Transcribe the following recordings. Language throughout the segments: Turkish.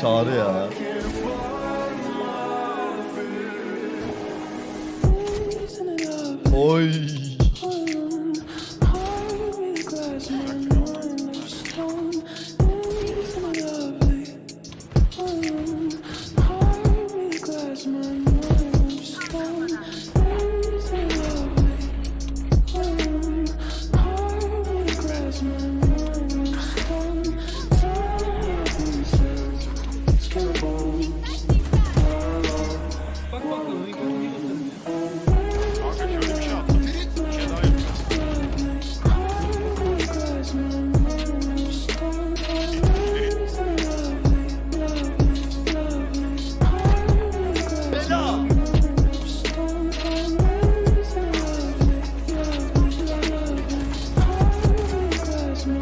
Çağrı ya. Oy.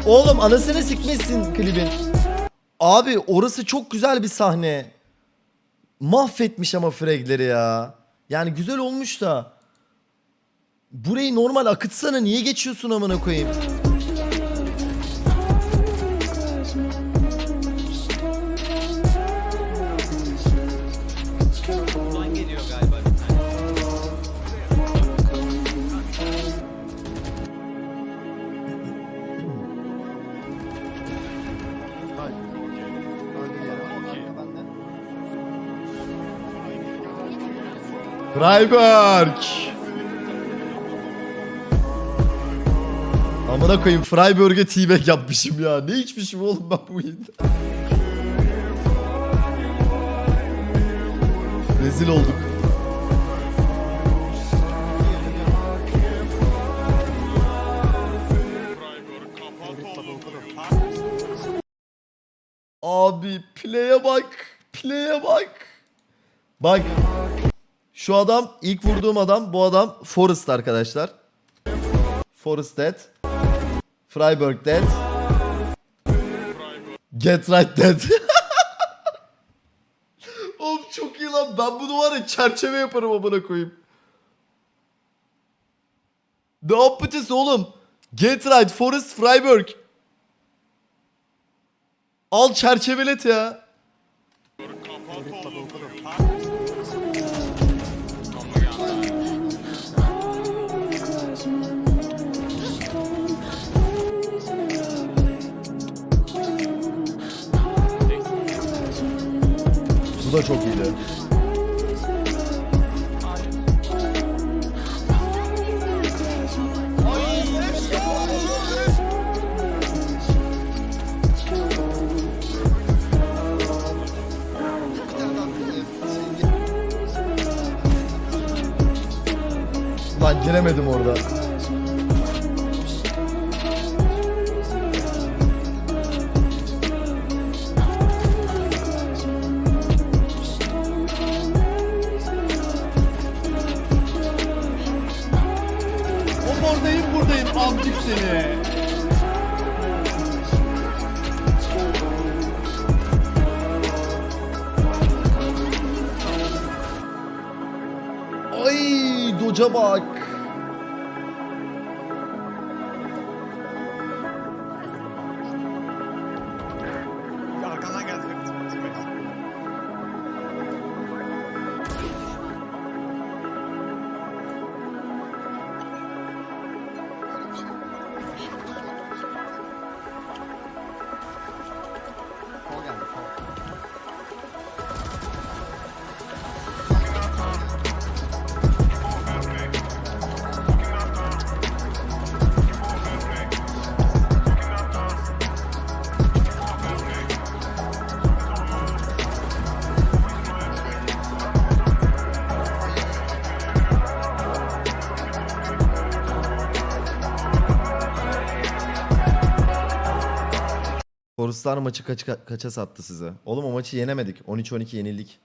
Oğlum anasını sikmişsin klibin. Abi orası çok güzel bir sahne. Mahvetmiş ama fragleri ya. Yani güzel olmuş da. Burayı normal akıtsana niye geçiyorsun amına koyayım? Freiburg. Amına koyayım Freiburg'e t-bag yapmışım ya. Ne içmişim oğlum ben bu yayında. Rezil olduk. Abi play'e bak. Play'e bak. Bak. Şu adam ilk vurduğum adam bu adam Forrest arkadaşlar. Forrest dead. Freiburg dead. Get right dead. Oğlum çok iyi lan. Ben bunu var ya çerçeve yaparım amına koyayım. Ne yapacağız oğlum? Get right Forrest Freiburg. Al çerçevelet ya. Kapat oğlum. Da çok iyiydi. Giremedim orada. Buradayım amcık seni. Ay doca bak. Forestlar maçı kaç, kaça sattı size? Oğlum o maçı yenemedik. 13-12 yenildik.